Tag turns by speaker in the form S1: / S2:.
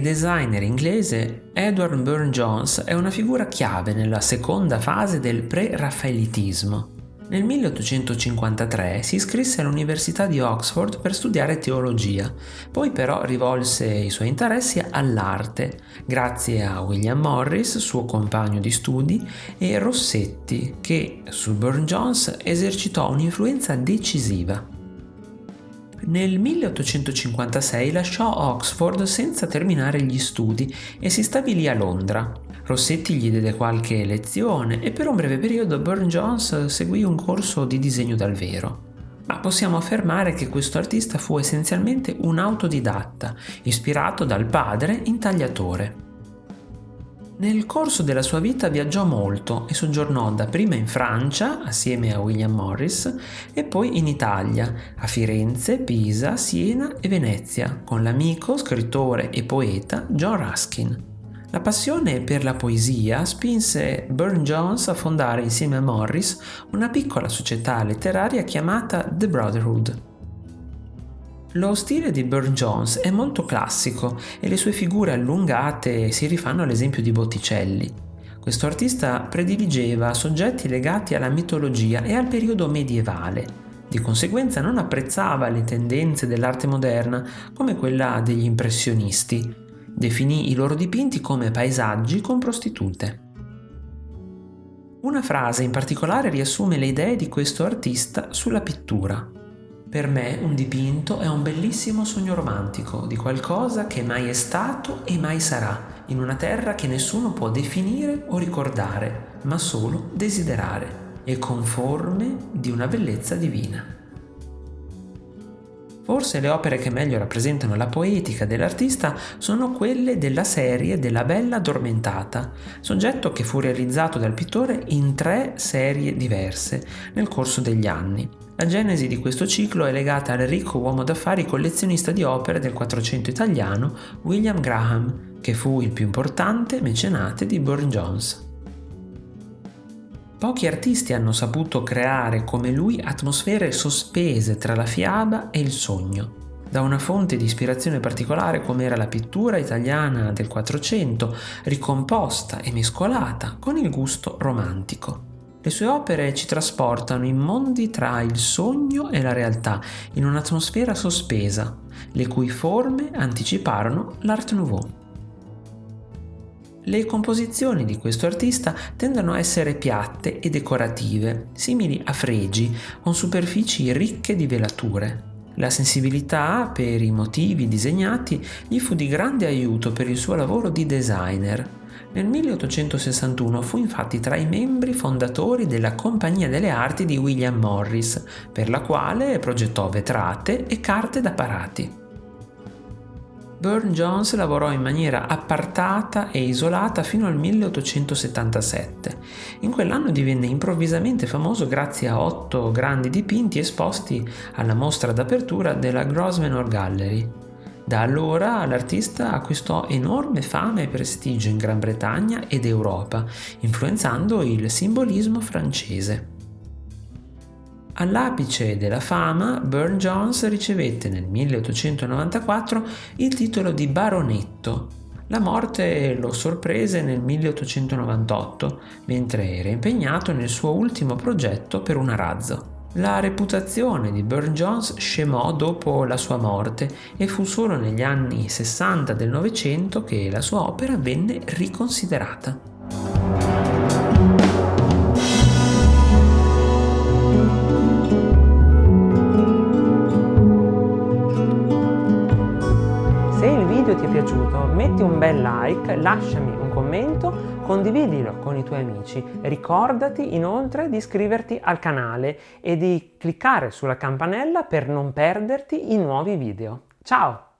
S1: designer inglese Edward Burne-Jones è una figura chiave nella seconda fase del pre-raffaelitismo. Nel 1853 si iscrisse all'Università di Oxford per studiare teologia, poi però rivolse i suoi interessi all'arte, grazie a William Morris, suo compagno di studi, e Rossetti, che su Burne-Jones esercitò un'influenza decisiva. Nel 1856 lasciò Oxford senza terminare gli studi e si stabilì a Londra. Rossetti gli diede qualche lezione e per un breve periodo Burne-Jones seguì un corso di disegno dal vero. Ma possiamo affermare che questo artista fu essenzialmente un autodidatta, ispirato dal padre intagliatore. Nel corso della sua vita viaggiò molto e soggiornò dapprima in Francia assieme a William Morris e poi in Italia, a Firenze, Pisa, Siena e Venezia, con l'amico, scrittore e poeta John Ruskin. La passione per la poesia spinse Burne-Jones a fondare insieme a Morris una piccola società letteraria chiamata The Brotherhood. Lo stile di Burne-Jones è molto classico e le sue figure allungate si rifanno all'esempio di Botticelli. Questo artista prediligeva soggetti legati alla mitologia e al periodo medievale. Di conseguenza non apprezzava le tendenze dell'arte moderna come quella degli impressionisti. Definì i loro dipinti come paesaggi con prostitute. Una frase in particolare riassume le idee di questo artista sulla pittura. Per me un dipinto è un bellissimo sogno romantico di qualcosa che mai è stato e mai sarà, in una terra che nessuno può definire o ricordare, ma solo desiderare, e conforme di una bellezza divina. Forse le opere che meglio rappresentano la poetica dell'artista sono quelle della serie della Bella Addormentata, soggetto che fu realizzato dal pittore in tre serie diverse nel corso degli anni, la genesi di questo ciclo è legata al ricco uomo d'affari collezionista di opere del Quattrocento italiano William Graham, che fu il più importante mecenate di Burne-Jones. Pochi artisti hanno saputo creare come lui atmosfere sospese tra la fiaba e il sogno, da una fonte di ispirazione particolare come era la pittura italiana del Quattrocento, ricomposta e mescolata con il gusto romantico. Le sue opere ci trasportano in mondi tra il sogno e la realtà, in un'atmosfera sospesa, le cui forme anticiparono l'Art Nouveau. Le composizioni di questo artista tendono a essere piatte e decorative, simili a fregi, con superfici ricche di velature. La sensibilità per i motivi disegnati gli fu di grande aiuto per il suo lavoro di designer, nel 1861 fu infatti tra i membri fondatori della Compagnia delle Arti di William Morris, per la quale progettò vetrate e carte da parati. Burne-Jones lavorò in maniera appartata e isolata fino al 1877. In quell'anno divenne improvvisamente famoso grazie a otto grandi dipinti esposti alla mostra d'apertura della Grosvenor Gallery. Da allora l'artista acquistò enorme fama e prestigio in Gran Bretagna ed Europa, influenzando il simbolismo francese. All'apice della fama, Burne-Jones ricevette nel 1894 il titolo di baronetto. La morte lo sorprese nel 1898, mentre era impegnato nel suo ultimo progetto per un arazzo. La reputazione di Burne-Jones scemò dopo la sua morte e fu solo negli anni 60 del Novecento che la sua opera venne riconsiderata.
S2: Video ti è piaciuto metti un bel like, lasciami un commento condividilo con i tuoi amici. Ricordati inoltre di iscriverti al canale e di cliccare sulla campanella per non perderti i nuovi video. Ciao!